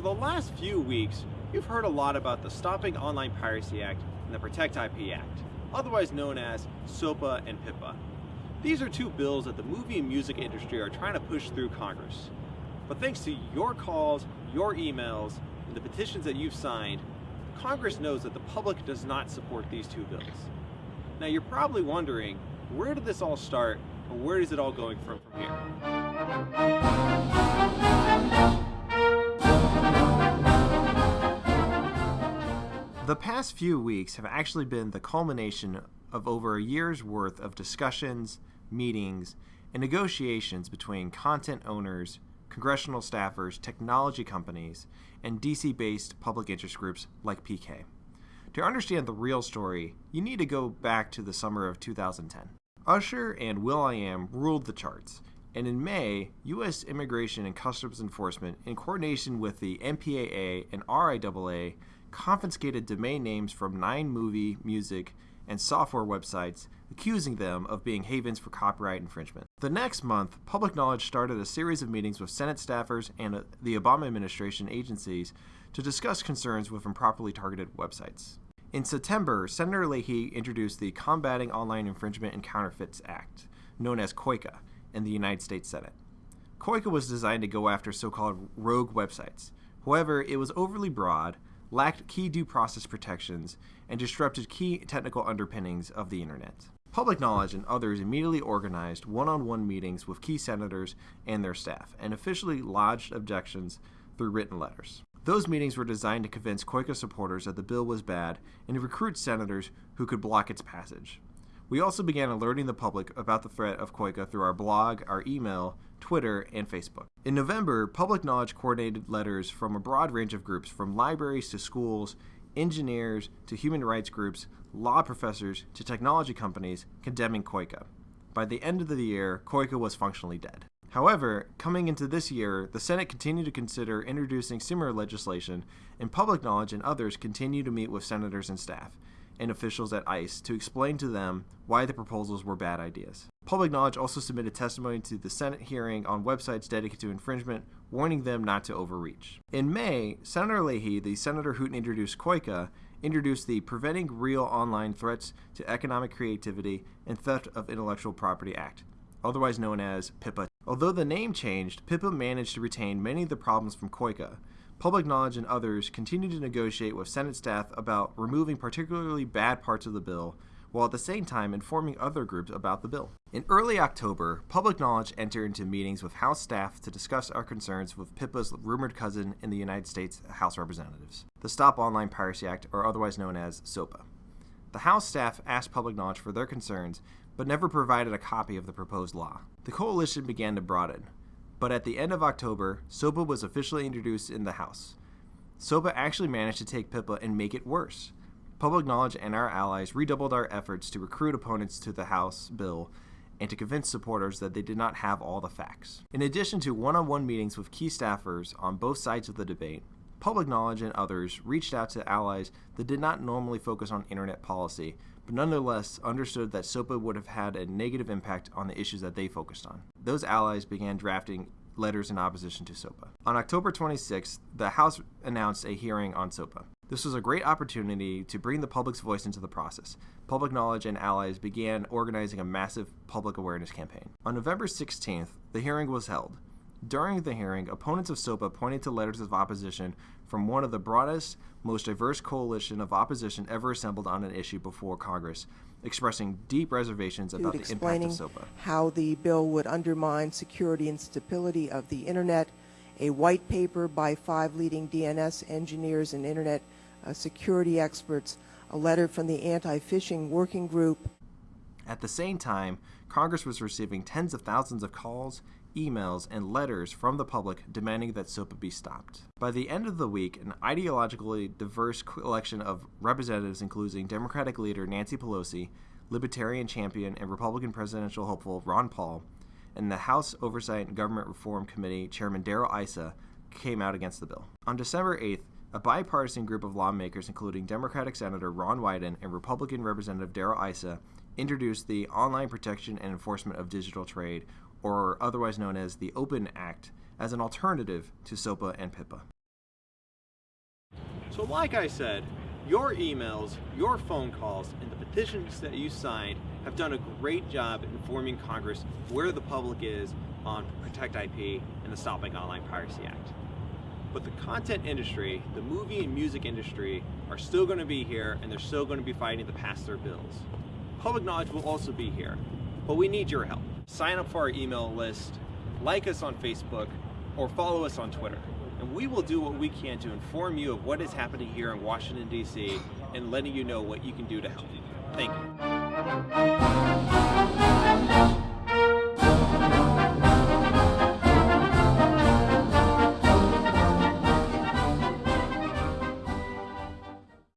Over the last few weeks, you've heard a lot about the Stopping Online Piracy Act and the Protect IP Act, otherwise known as SOPA and PIPA. These are two bills that the movie and music industry are trying to push through Congress. But thanks to your calls, your emails, and the petitions that you've signed, Congress knows that the public does not support these two bills. Now you're probably wondering, where did this all start, and where is it all going from from here? The past few weeks have actually been the culmination of over a year's worth of discussions, meetings, and negotiations between content owners, congressional staffers, technology companies, and DC based public interest groups like PK. To understand the real story, you need to go back to the summer of 2010. Usher and will.i.am ruled the charts, and in May, U.S. Immigration and Customs Enforcement, in coordination with the MPAA and RIAA, confiscated domain names from nine movie, music, and software websites, accusing them of being havens for copyright infringement. The next month, Public Knowledge started a series of meetings with Senate staffers and uh, the Obama administration agencies to discuss concerns with improperly targeted websites. In September, Senator Leahy introduced the Combating Online Infringement and Counterfeits Act, known as COICA, in the United States Senate. COICA was designed to go after so called rogue websites. However, it was overly broad, lacked key due process protections, and disrupted key technical underpinnings of the Internet. Public Knowledge and others immediately organized one on one meetings with key senators and their staff and officially lodged objections through written letters. Those meetings were designed to convince COICA supporters that the bill was bad and to recruit senators who could block its passage. We also began alerting the public about the threat of COICA through our blog, our email, Twitter, and Facebook. In November, Public Knowledge coordinated letters from a broad range of groups, from libraries to schools, engineers to human rights groups, law professors to technology companies, condemning COICA. By the end of the year, COICA was functionally dead. However, coming into this year, the Senate continued to consider introducing similar legislation, and Public Knowledge and others continue to meet with senators and staff and officials at ICE to explain to them why the proposals were bad ideas. Public Knowledge also submitted testimony to the Senate hearing on websites dedicated to infringement, warning them not to overreach. In May, Senator Leahy, the senator who introduced COICA, introduced the Preventing Real Online Threats to Economic Creativity and Theft of Intellectual Property Act, otherwise known as PIPA. Although the name changed, PIPA managed to retain many of the problems from COICA, Public Knowledge and others continued to negotiate with Senate staff about removing particularly bad parts of the bill, while at the same time informing other groups about the bill. In early October, Public Knowledge entered into meetings with House staff to discuss our concerns with PIPA's rumored cousin in the United States House Representatives, the Stop Online Piracy Act, or otherwise known as SOPA. The House staff asked Public Knowledge for their concerns, but never provided a copy of the proposed law. The coalition began to broaden, but at the end of October, SOPA was officially introduced in the House. SOPA actually managed to take PIPA and make it worse. Public Knowledge and our allies redoubled our efforts to recruit opponents to the House bill and to convince supporters that they did not have all the facts. In addition to one on one meetings with key staffers on both sides of the debate, Public Knowledge and others reached out to allies that did not normally focus on internet policy, but nonetheless understood that SOPA would have had a negative impact on the issues that they focused on. Those allies began drafting letters in opposition to SOPA. On October 26th, the House announced a hearing on SOPA. This was a great opportunity to bring the public's voice into the process. Public Knowledge and allies began organizing a massive public awareness campaign. On November 16th, the hearing was held. During the hearing, opponents of SOPA pointed to letters of opposition from one of the broadest, most diverse coalition of opposition ever assembled on an issue before Congress, expressing deep reservations about the impact of SOPA. How the bill would undermine security and stability of the Internet, a white paper by five leading DNS engineers and Internet uh, security experts, a letter from the Anti Phishing Working Group. At the same time, Congress was receiving tens of thousands of calls, emails, and letters from the public demanding that SOPA be stopped. By the end of the week, an ideologically diverse collection of representatives, including Democratic leader Nancy Pelosi, Libertarian champion and Republican presidential hopeful Ron Paul, and the House Oversight and Government Reform Committee Chairman Darrell Issa came out against the bill. On December 8th, a bipartisan group of lawmakers, including Democratic Senator Ron Wyden and Republican Representative Darrell Issa, introduced the Online Protection and Enforcement of Digital Trade, or otherwise known as the Open Act, as an alternative to SOPA and PIPA. So like I said, your emails, your phone calls, and the petitions that you signed have done a great job informing Congress where the public is on Protect IP and the Stopping Online Piracy Act. But the content industry, the movie and music industry, are still going to be here and they're still going to be fighting to pass their bills. Public knowledge will also be here, but we need your help. Sign up for our email list, like us on Facebook, or follow us on Twitter. And we will do what we can to inform you of what is happening here in Washington, D.C., and letting you know what you can do to help. Thank you.